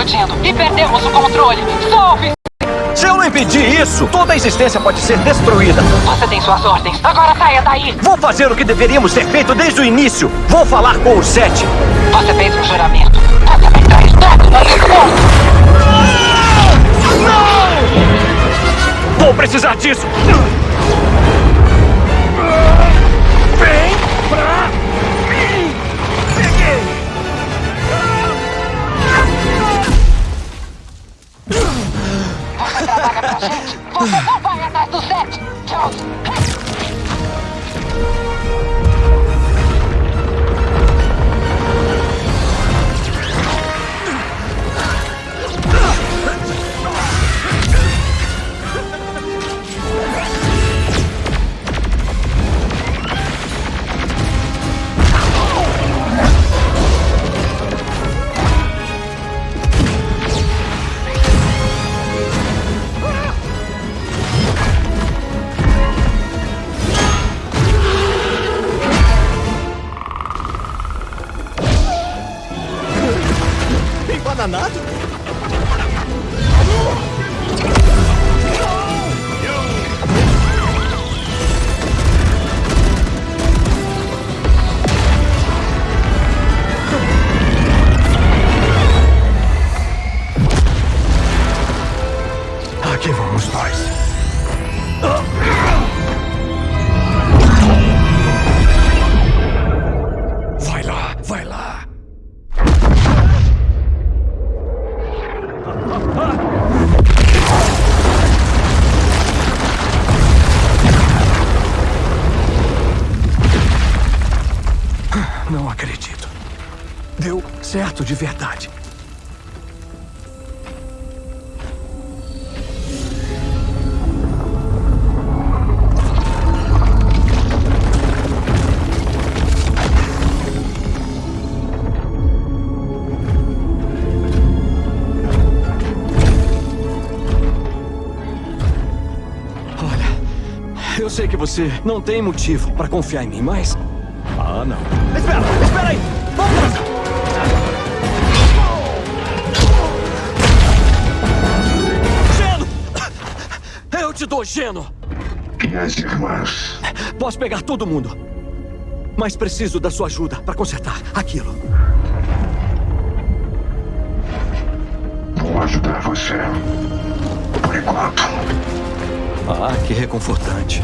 explodindo e perdemos o controle. Salve! Se eu não impedir isso, toda a existência pode ser destruída. Você tem suas ordens. Agora saia daí. Vou fazer o que deveríamos ter feito desde o início. Vou falar com o Sete. Você fez um juramento. Vai atrás do Sete. Tchau. Embananado? Não acredito. Deu certo de verdade. Olha, eu sei que você não tem motivo para confiar em mim, mas... Ah, não. Espera, espera aí! Vamos! Geno! Eu te dou geno! Minhas irmãs. Posso pegar todo mundo. Mas preciso da sua ajuda para consertar aquilo. Vou ajudar você. Por enquanto. Ah, que reconfortante.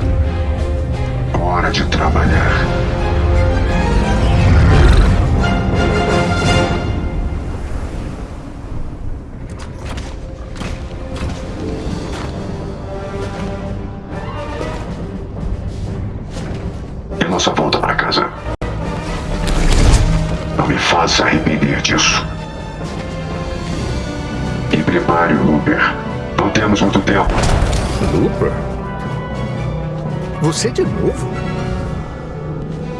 Hora de trabalhar. Me faça arrepender disso. E prepare o Looper. Não temos muito tempo. Looper? Você de novo?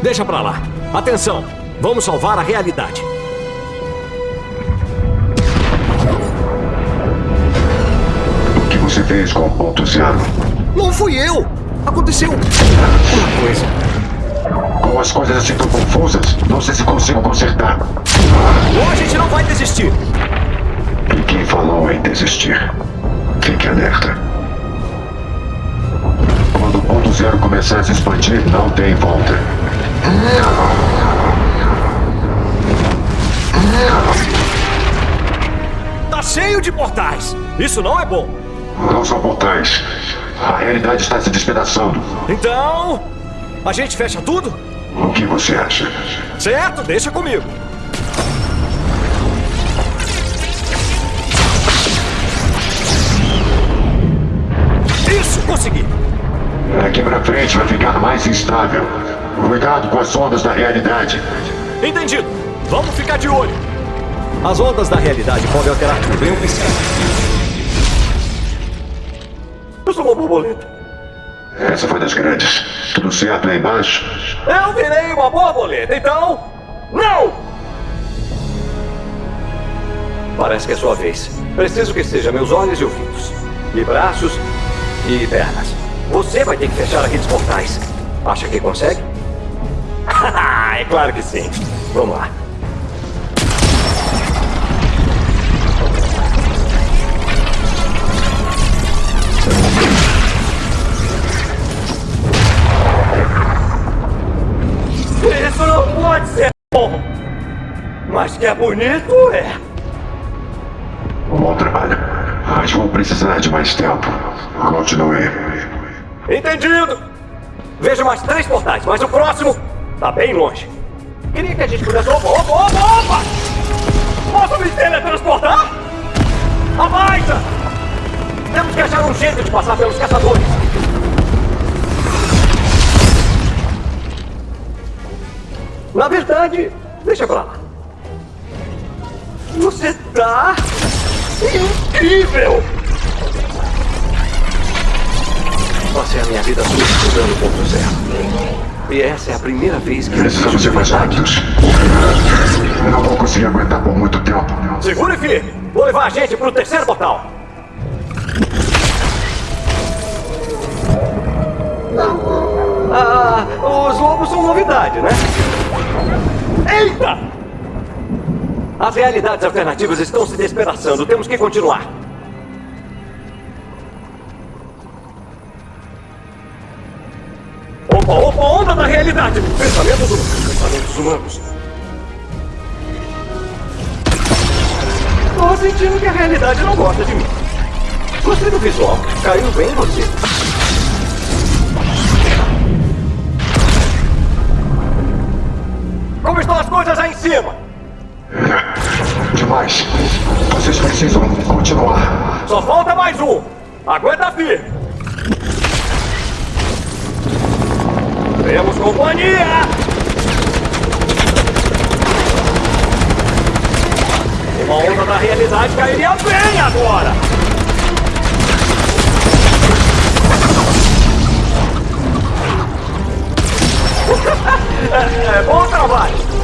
Deixa pra lá. Atenção! Vamos salvar a realidade. O que você fez com o ponto zero? Não fui eu! Aconteceu uma coisa. Com as coisas assim tão confusas, não sei se consigo consertar. Ou a gente não vai desistir. E quem falou em desistir? Fique alerta. Quando o ponto zero começar a se expandir, não tem volta. Tá cheio de portais. Isso não é bom. Não são portais. A realidade está se despedaçando. Então, a gente fecha tudo? O que você acha? Certo, deixa comigo. Isso, consegui. Daqui pra frente vai ficar mais instável. Cuidado com as ondas da realidade. Entendido. Vamos ficar de olho. As ondas da realidade podem alterar tudo em um piscar. Eu sou uma borboleta. Essa foi das grandes. Tudo certo aí embaixo? Eu virei uma borboleta, então... Não! Parece que é sua vez. Preciso que seja meus olhos e ouvidos. E braços e pernas. Você vai ter que fechar aqueles portais. Acha que consegue? é claro que sim. Vamos lá. Mas que é bonito, é. Bom trabalho. Mas vou precisar de mais tempo. Continue. Entendido! Vejo mais três portais, mas o próximo tá bem longe. Queria que a gente pudesse. Opa, opa, opa, opa! Posso me teletransportar? Abaixa! Temos que achar um jeito de passar pelos caçadores. Na verdade, deixa pra lá. Você tá incrível! Passei a minha vida toda estudando ponto zero. E essa é a primeira vez que eu Precisamos ser mais rápidos. Eu não vou conseguir aguentar por muito tempo. Segure firme! Vou levar a gente pro terceiro portal! Ah, os lobos são novidade, né? Eita! As realidades alternativas estão se despedaçando. Temos que continuar. Opa, opa, onda da realidade! Pensamentos humanos, pensamentos humanos. Tô sentindo que a realidade não gosta de mim. Gostei do visual. Caiu bem em você. Aguenta firme. Temos companhia! Uma onda da realidade cairia bem agora! é, é, bom trabalho!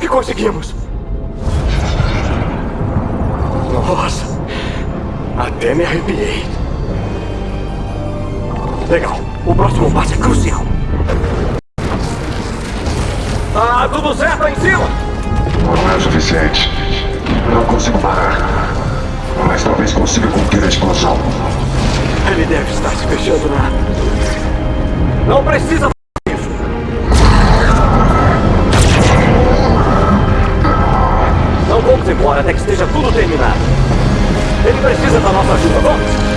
Que conseguimos! Nossa! Até me arrepiei. Legal. O próximo passo é crucial. Ah, tudo certo aí em cima? Não é o suficiente. Não consigo parar. Mas talvez consiga conter a explosão. Ele deve estar se fechando na... Não precisa Até que esteja tudo terminado. Ele precisa da nossa ajuda, vamos!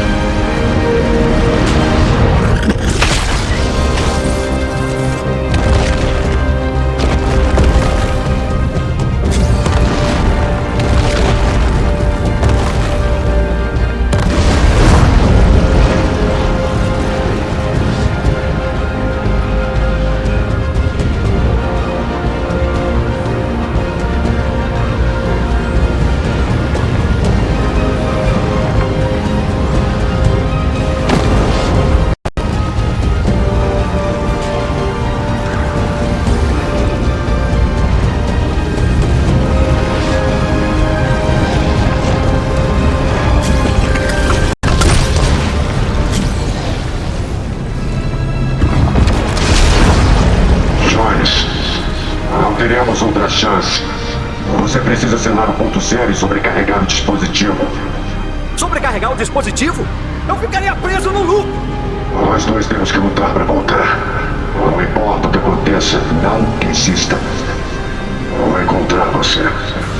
Você precisa selar o ponto zero e sobrecarregar o dispositivo. Sobrecarregar o dispositivo? Eu ficaria preso no loop! Nós dois temos que lutar para voltar. Não importa o que aconteça, não desista. Vou encontrar você.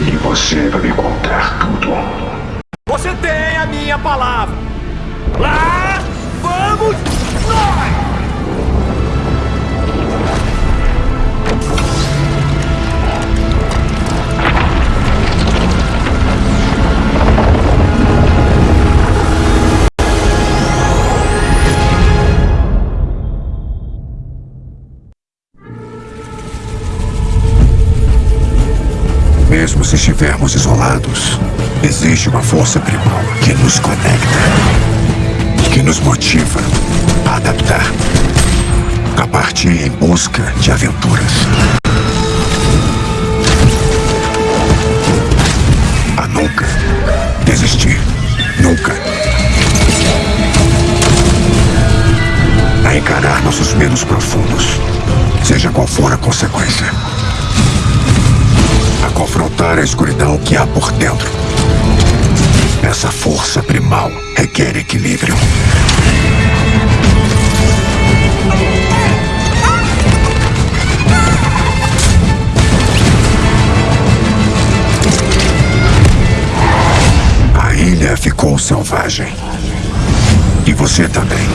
E você vai me contar tudo. Você tem a minha palavra! Lá Mesmo se estivermos isolados, existe uma força primal que nos conecta, que nos motiva a adaptar, a partir em busca de aventuras. A nunca desistir. Nunca. A encarar nossos medos profundos, seja qual for a consequência. A confrontar a escuridão que há por dentro. Essa força primal requer equilíbrio. A ilha ficou selvagem. E você também.